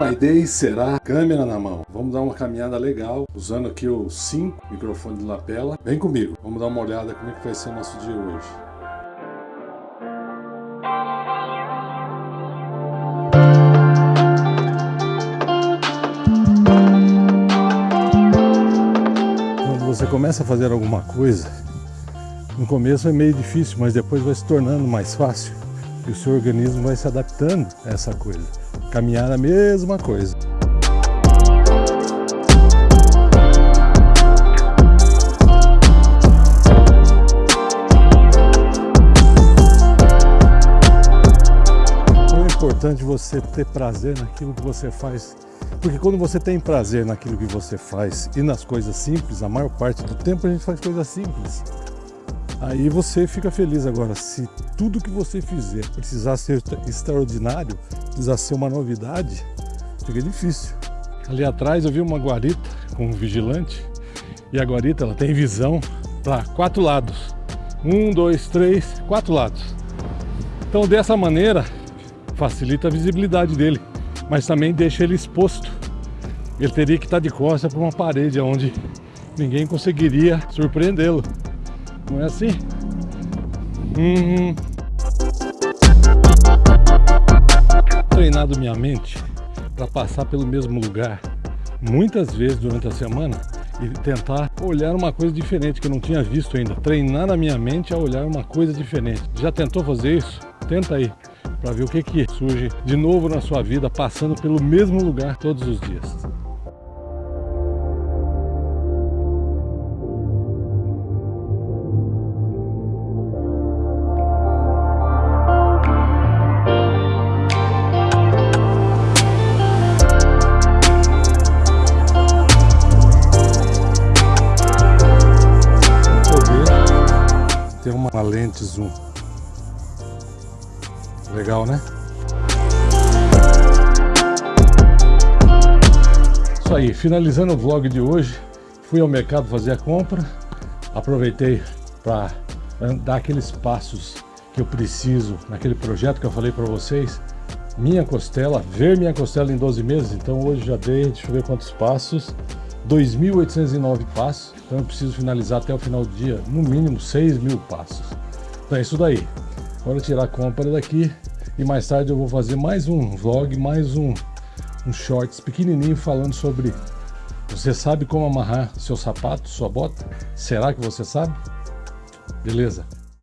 A ideia será câmera na mão. Vamos dar uma caminhada legal, usando aqui o 5 microfone de lapela. Vem comigo, vamos dar uma olhada como é que vai ser o nosso dia hoje. Quando você começa a fazer alguma coisa, no começo é meio difícil, mas depois vai se tornando mais fácil e o seu organismo vai se adaptando a essa coisa. Caminhar a mesma coisa. É importante você ter prazer naquilo que você faz, porque quando você tem prazer naquilo que você faz e nas coisas simples, a maior parte do tempo a gente faz coisas simples. Aí você fica feliz agora. Se tudo que você fizer precisar ser extraordinário, precisar ser uma novidade, fica difícil. Ali atrás eu vi uma guarita com um vigilante e a guarita ela tem visão para quatro lados. Um, dois, três, quatro lados. Então dessa maneira facilita a visibilidade dele, mas também deixa ele exposto. Ele teria que estar de costas para uma parede onde ninguém conseguiria surpreendê-lo. Não é assim? Uhum. Treinado minha mente para passar pelo mesmo lugar muitas vezes durante a semana e tentar olhar uma coisa diferente que eu não tinha visto ainda. Treinar a minha mente a olhar uma coisa diferente. Já tentou fazer isso? Tenta aí para ver o que, que surge de novo na sua vida passando pelo mesmo lugar todos os dias. Tem uma lente zoom. Legal, né? Isso aí, finalizando o vlog de hoje, fui ao mercado fazer a compra, aproveitei para dar aqueles passos que eu preciso naquele projeto que eu falei para vocês, minha costela, ver minha costela em 12 meses, então hoje já dei, deixa eu ver quantos passos, 2.809 passos, então eu preciso finalizar até o final do dia, no mínimo 6 mil passos. Então é isso daí. Agora tirar a compra daqui e mais tarde eu vou fazer mais um vlog, mais um, um shorts pequenininho falando sobre você sabe como amarrar seu sapato, sua bota? Será que você sabe? Beleza?